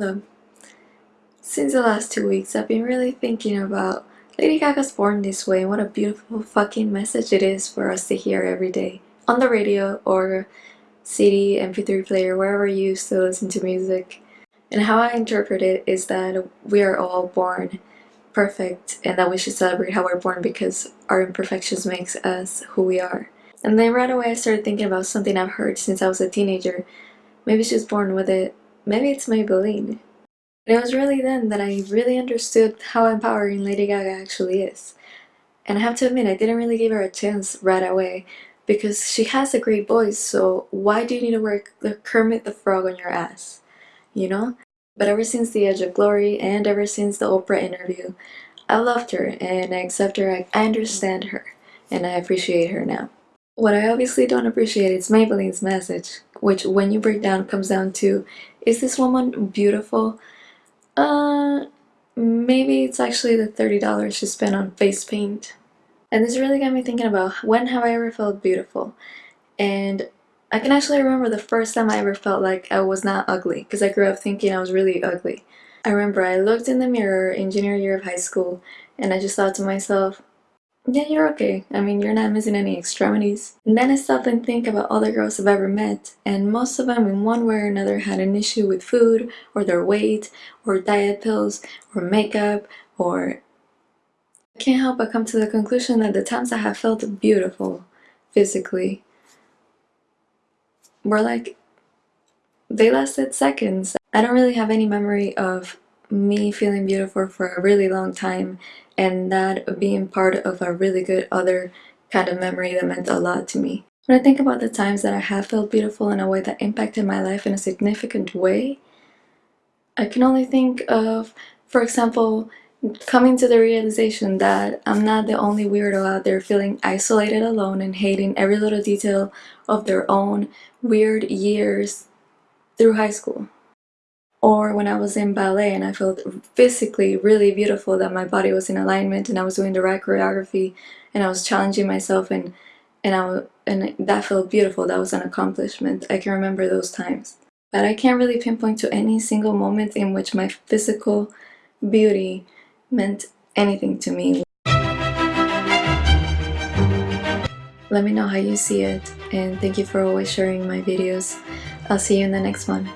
Hello. Since the last two weeks, I've been really thinking about Lady Gaga's Born This Way and what a beautiful fucking message it is for us to hear every day. On the radio or CD, MP3 player, wherever you still listen to music. And how I interpret it is that we are all born perfect and that we should celebrate how we're born because our imperfections makes us who we are. And then right away I started thinking about something I've heard since I was a teenager. Maybe she's born with it maybe it's Maybelline. And it was really then that I really understood how empowering Lady Gaga actually is. And I have to admit, I didn't really give her a chance right away because she has a great voice, so why do you need to wear the Kermit the Frog on your ass? You know? But ever since The Edge of Glory and ever since the Oprah interview, I loved her and I accept her, I understand her, and I appreciate her now. What I obviously don't appreciate is Maybelline's message, which when you break down comes down to, is this woman beautiful? Uh, maybe it's actually the $30 she spent on face paint. And this really got me thinking about when have I ever felt beautiful? And I can actually remember the first time I ever felt like I was not ugly because I grew up thinking I was really ugly. I remember I looked in the mirror in junior year of high school and I just thought to myself, yeah, you're okay. I mean, you're not missing any extremities. And then I stopped and think about all the girls I've ever met, and most of them in one way or another had an issue with food, or their weight, or diet pills, or makeup, or... I can't help but come to the conclusion that the times I have felt beautiful, physically, were like... they lasted seconds. I don't really have any memory of me feeling beautiful for a really long time and that being part of a really good other kind of memory that meant a lot to me. When I think about the times that I have felt beautiful in a way that impacted my life in a significant way, I can only think of, for example, coming to the realization that I'm not the only weirdo out there feeling isolated alone and hating every little detail of their own weird years through high school or when I was in ballet and I felt physically really beautiful that my body was in alignment and I was doing the right choreography and I was challenging myself and and I and that felt beautiful. That was an accomplishment. I can remember those times. But I can't really pinpoint to any single moment in which my physical beauty meant anything to me. Let me know how you see it and thank you for always sharing my videos. I'll see you in the next one